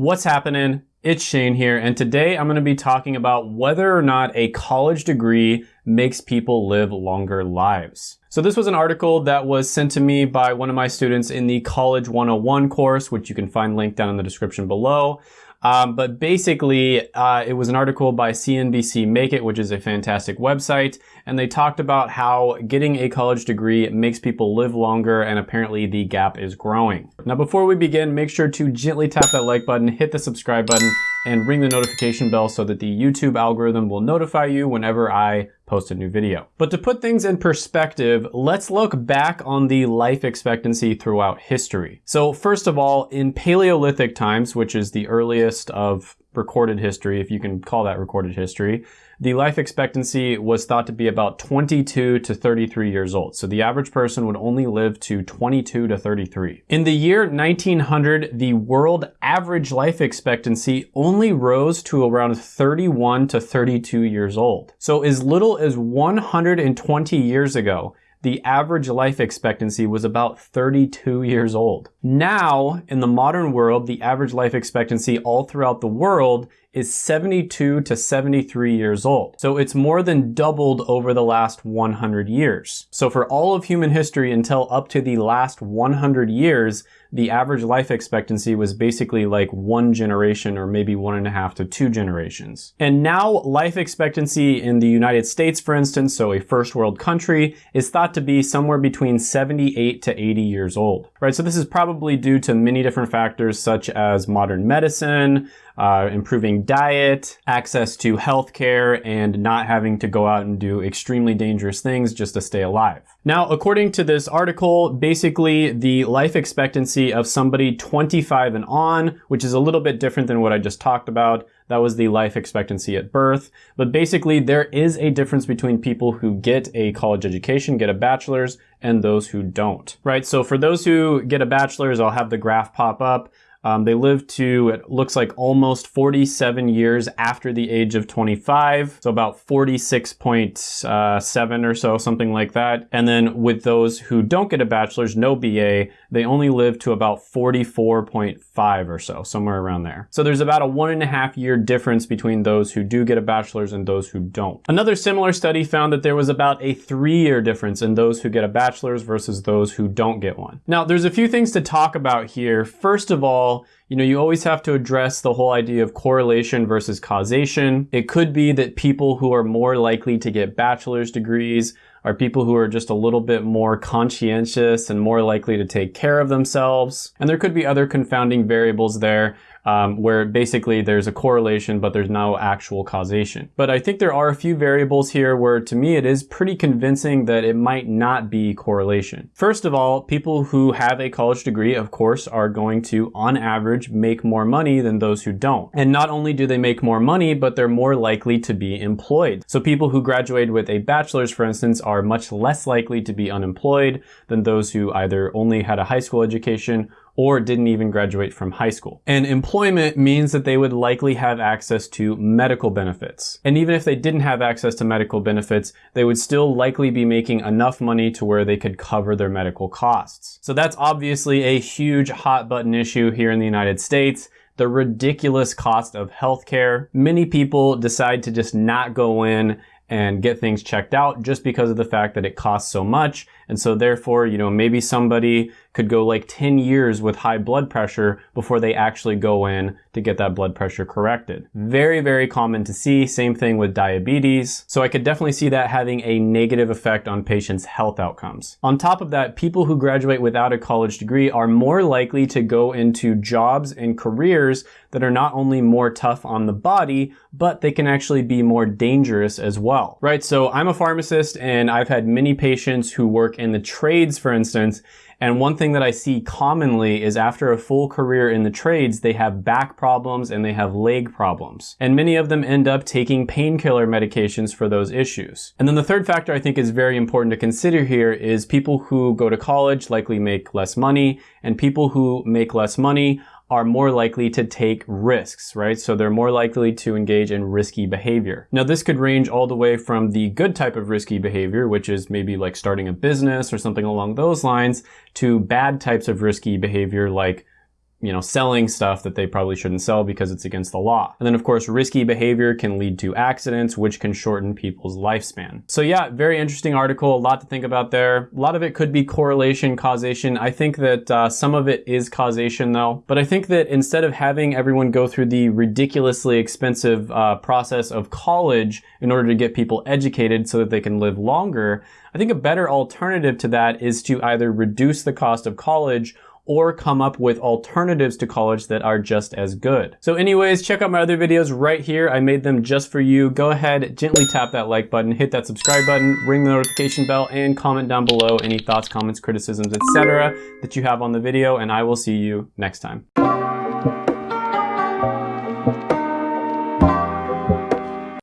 What's happening? It's Shane here, and today I'm going to be talking about whether or not a college degree makes people live longer lives. So this was an article that was sent to me by one of my students in the College 101 course, which you can find linked down in the description below. Um, but basically, uh, it was an article by CNBC Make It, which is a fantastic website, and they talked about how getting a college degree makes people live longer, and apparently the gap is growing. Now, before we begin, make sure to gently tap that like button, hit the subscribe button, and ring the notification bell so that the YouTube algorithm will notify you whenever I post a new video. But to put things in perspective, let's look back on the life expectancy throughout history. So first of all, in Paleolithic times, which is the earliest of recorded history, if you can call that recorded history, the life expectancy was thought to be about 22 to 33 years old. So the average person would only live to 22 to 33. In the year 1900, the world average life expectancy only rose to around 31 to 32 years old. So as little as 120 years ago, the average life expectancy was about 32 years old. Now, in the modern world, the average life expectancy all throughout the world is 72 to 73 years old. So it's more than doubled over the last 100 years. So for all of human history until up to the last 100 years, the average life expectancy was basically like one generation or maybe one and a half to two generations. And now life expectancy in the United States, for instance, so a first world country, is thought to be somewhere between 78 to 80 years old, right? So this is probably due to many different factors such as modern medicine, uh, improving diet, access to healthcare, and not having to go out and do extremely dangerous things just to stay alive. Now, according to this article, basically the life expectancy of somebody 25 and on, which is a little bit different than what I just talked about, that was the life expectancy at birth. But basically, there is a difference between people who get a college education, get a bachelor's, and those who don't, right? So for those who get a bachelor's, I'll have the graph pop up. Um, they live to, it looks like almost 47 years after the age of 25. So about 46.7 or so, something like that. And then with those who don't get a bachelor's, no BA, they only live to about 44.5 or so, somewhere around there. So there's about a one and a half year difference between those who do get a bachelor's and those who don't. Another similar study found that there was about a three year difference in those who get a bachelor's versus those who don't get one. Now, there's a few things to talk about here. First of all, all, you know, you always have to address the whole idea of correlation versus causation. It could be that people who are more likely to get bachelor's degrees are people who are just a little bit more conscientious and more likely to take care of themselves. And there could be other confounding variables there um, where basically there's a correlation, but there's no actual causation. But I think there are a few variables here where to me it is pretty convincing that it might not be correlation. First of all, people who have a college degree, of course, are going to, on average, make more money than those who don't. And not only do they make more money, but they're more likely to be employed. So people who graduate with a bachelor's, for instance, are much less likely to be unemployed than those who either only had a high school education or didn't even graduate from high school. And employment means that they would likely have access to medical benefits. And even if they didn't have access to medical benefits, they would still likely be making enough money to where they could cover their medical costs. So that's obviously a huge hot button issue here in the United States the ridiculous cost of healthcare. Many people decide to just not go in and get things checked out just because of the fact that it costs so much. And so therefore, you know, maybe somebody could go like 10 years with high blood pressure before they actually go in to get that blood pressure corrected. Very, very common to see. Same thing with diabetes. So I could definitely see that having a negative effect on patients' health outcomes. On top of that, people who graduate without a college degree are more likely to go into jobs and careers that are not only more tough on the body, but they can actually be more dangerous as well, right? So I'm a pharmacist and I've had many patients who work in the trades, for instance, and one thing that I see commonly is after a full career in the trades, they have back problems and they have leg problems. And many of them end up taking painkiller medications for those issues. And then the third factor I think is very important to consider here is people who go to college likely make less money and people who make less money are more likely to take risks, right? So they're more likely to engage in risky behavior. Now this could range all the way from the good type of risky behavior, which is maybe like starting a business or something along those lines, to bad types of risky behavior like you know, selling stuff that they probably shouldn't sell because it's against the law. And then of course, risky behavior can lead to accidents, which can shorten people's lifespan. So yeah, very interesting article, a lot to think about there. A lot of it could be correlation, causation. I think that uh, some of it is causation though, but I think that instead of having everyone go through the ridiculously expensive uh, process of college in order to get people educated so that they can live longer, I think a better alternative to that is to either reduce the cost of college or come up with alternatives to college that are just as good. So anyways, check out my other videos right here. I made them just for you. Go ahead, gently tap that like button, hit that subscribe button, ring the notification bell, and comment down below any thoughts, comments, criticisms, etc. that you have on the video, and I will see you next time.